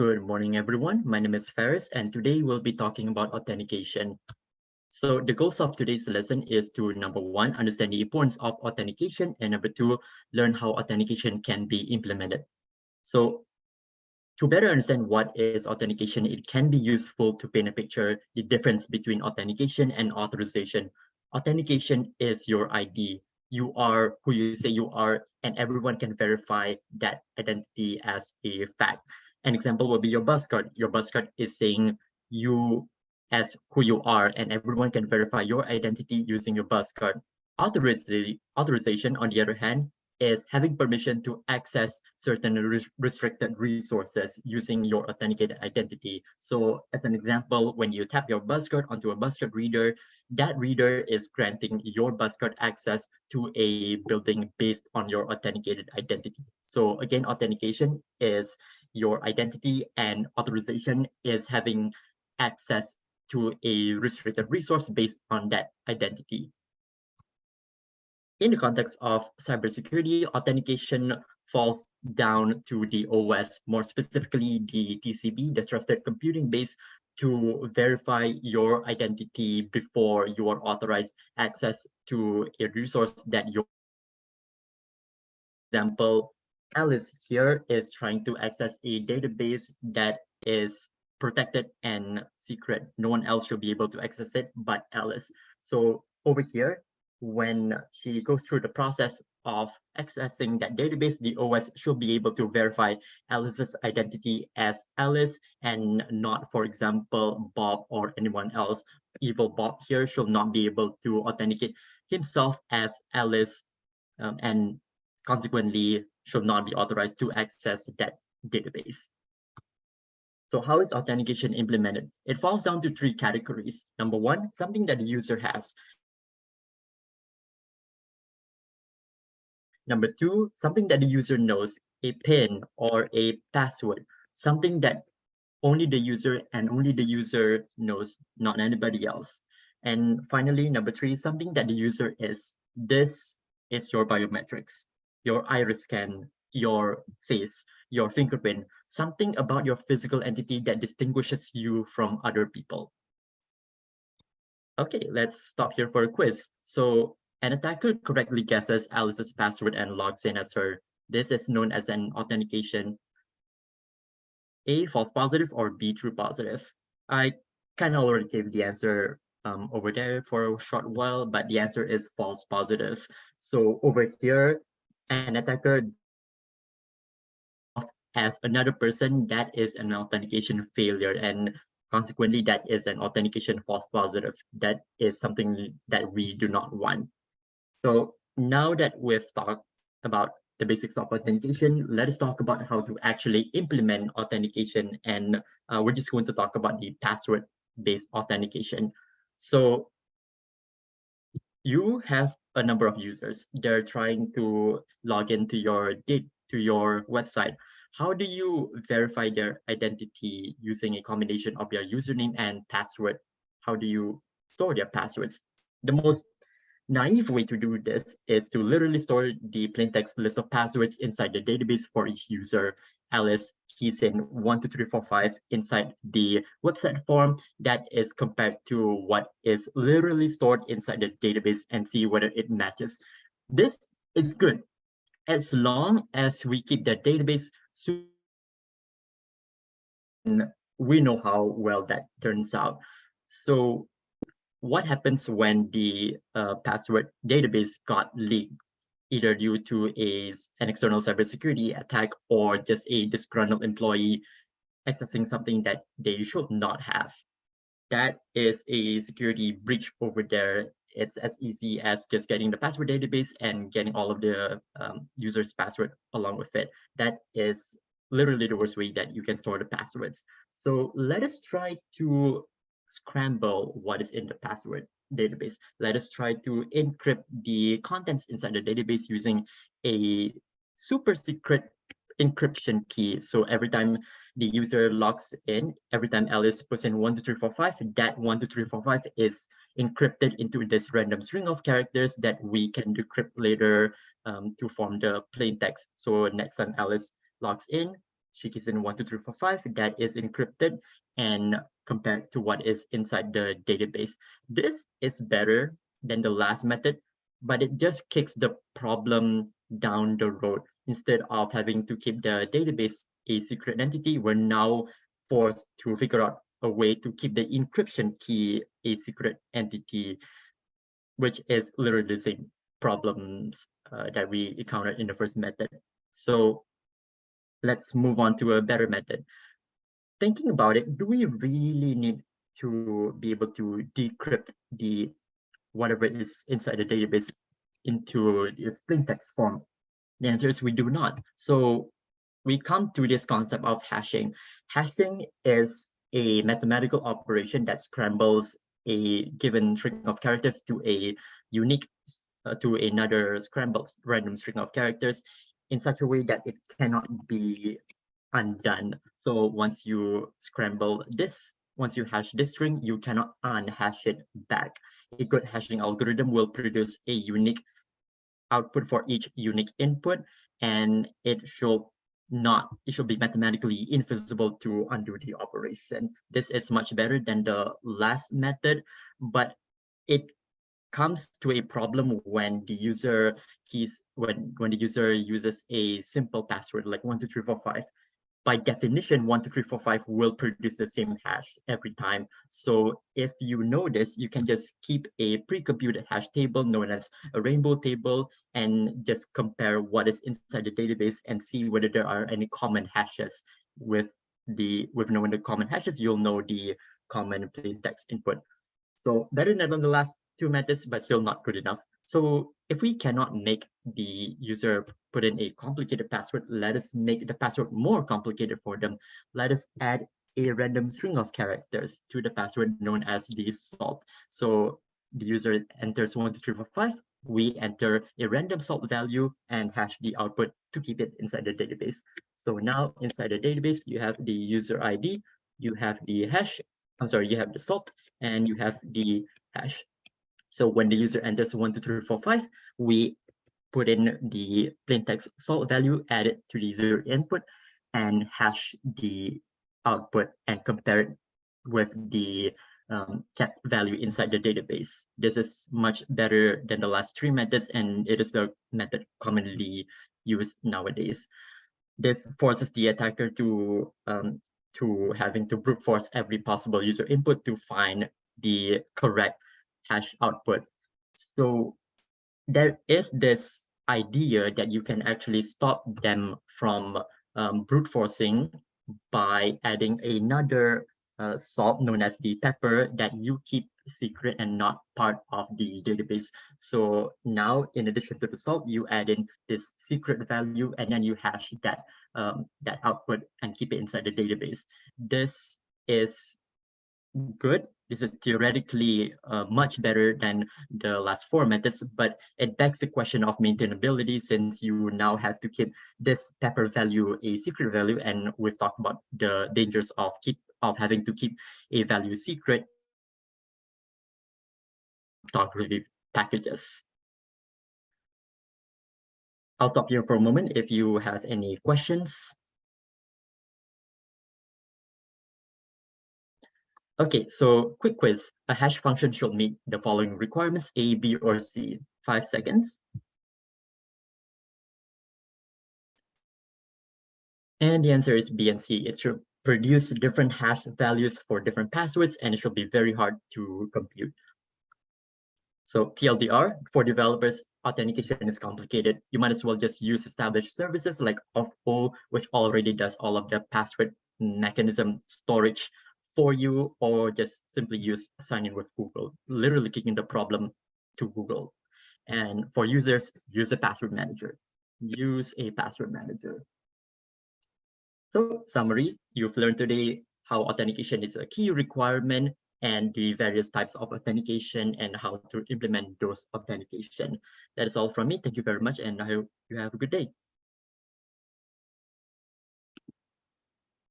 Good morning, everyone. My name is Ferris, and today we'll be talking about authentication. So the goals of today's lesson is to number one, understand the importance of authentication, and number two, learn how authentication can be implemented. So to better understand what is authentication, it can be useful to paint a picture the difference between authentication and authorization. Authentication is your ID. You are who you say you are, and everyone can verify that identity as a fact. An example will be your bus card. Your bus card is saying you as who you are, and everyone can verify your identity using your bus card. Authorization, on the other hand, is having permission to access certain restricted resources using your authenticated identity. So as an example, when you tap your bus card onto a bus card reader, that reader is granting your bus card access to a building based on your authenticated identity. So again, authentication is your identity and authorization is having access to a restricted resource based on that identity. In the context of cybersecurity, authentication falls down to the OS, more specifically the TCB, the Trusted Computing Base, to verify your identity before you are authorized access to a resource that you example Alice here is trying to access a database that is protected and secret. No one else should be able to access it but Alice. So over here, when she goes through the process of accessing that database, the OS should be able to verify Alice's identity as Alice and not, for example, Bob or anyone else. Evil Bob here should not be able to authenticate himself as Alice um, and consequently should not be authorized to access that database. So how is authentication implemented? It falls down to three categories. Number one, something that the user has. Number two, something that the user knows, a PIN or a password, something that only the user and only the user knows, not anybody else. And finally, number three, something that the user is. This is your biometrics your iris scan, your face, your fingerprint, something about your physical entity that distinguishes you from other people. Okay, let's stop here for a quiz. So an attacker correctly guesses Alice's password and logs in as her. This is known as an authentication. A, false positive, or B, true positive. I kind of already gave the answer um, over there for a short while, but the answer is false positive. So over here, an attacker as another person, that is an authentication failure. And consequently, that is an authentication false positive. That is something that we do not want. So now that we've talked about the basics of authentication, let us talk about how to actually implement authentication. And uh, we're just going to talk about the password-based authentication. So you have a number of users. They're trying to log into your to your website. How do you verify their identity using a combination of your username and password? How do you store their passwords? The most naive way to do this is to literally store the plain text list of passwords inside the database for each user Alice keys in 12345 inside the website form that is compared to what is literally stored inside the database and see whether it matches. This is good as long as we keep the database we know how well that turns out. So what happens when the uh, password database got leaked? either due to a, an external cybersecurity attack or just a disgruntled employee accessing something that they should not have. That is a security breach over there. It's as easy as just getting the password database and getting all of the um, user's password along with it. That is literally the worst way that you can store the passwords. So let us try to scramble what is in the password database. Let us try to encrypt the contents inside the database using a super secret encryption key. So every time the user logs in, every time Alice puts in 12345, that 12345 is encrypted into this random string of characters that we can decrypt later um, to form the plain text. So next time Alice logs in, she keys in 12345 that is encrypted and compared to what is inside the database. This is better than the last method, but it just kicks the problem down the road. Instead of having to keep the database a secret entity, we're now forced to figure out a way to keep the encryption key a secret entity, which is literally the same problems uh, that we encountered in the first method. So let's move on to a better method. Thinking about it, do we really need to be able to decrypt the whatever is inside the database into the plain text form? The answer is we do not. So we come to this concept of hashing. Hashing is a mathematical operation that scrambles a given string of characters to a unique uh, to another scrambled random string of characters in such a way that it cannot be undone. So once you scramble this, once you hash this string, you cannot unhash it back. A good hashing algorithm will produce a unique output for each unique input, and it should not, it should be mathematically invisible to undo the operation. This is much better than the last method, but it comes to a problem when the user keys when when the user uses a simple password like one two three four five by definition, one, two, three, four, five will produce the same hash every time. So if you know this, you can just keep a pre-computed hash table known as a rainbow table and just compare what is inside the database and see whether there are any common hashes with the with knowing the common hashes, you'll know the common plain text input. So better than the last two methods, but still not good enough. So if we cannot make the user put in a complicated password, let us make the password more complicated for them. Let us add a random string of characters to the password known as the salt. So the user enters one, two, three, four, five. We enter a random salt value and hash the output to keep it inside the database. So now inside the database, you have the user ID, you have the hash, I'm sorry, you have the salt, and you have the hash. So when the user enters one, two, three, four, five, we put in the plain text salt value add it to the user input and hash the output and compare it with the um, kept value inside the database. This is much better than the last three methods, and it is the method commonly used nowadays. This forces the attacker to um, to having to brute force every possible user input to find the correct hash output. So there is this idea that you can actually stop them from um, brute forcing by adding another uh, salt known as the pepper that you keep secret and not part of the database. So now, in addition to the salt, you add in this secret value and then you hash that um, that output and keep it inside the database. This is good this is theoretically uh, much better than the last four methods, but it begs the question of maintainability since you now have to keep this pepper value a secret value. And we've talked about the dangers of keep of having to keep a value secret review packages. I'll stop here for a moment if you have any questions. Okay, so quick quiz. A hash function should meet the following requirements, A, B, or C. Five seconds. And the answer is B and C. It should produce different hash values for different passwords, and it should be very hard to compute. So TLDR, for developers, authentication is complicated. You might as well just use established services like Auth0, which already does all of the password mechanism storage for you or just simply use sign in with Google, literally kicking the problem to Google. And for users, use a password manager. Use a password manager. So summary, you've learned today how authentication is a key requirement and the various types of authentication and how to implement those authentication. That is all from me. Thank you very much and I hope you have a good day.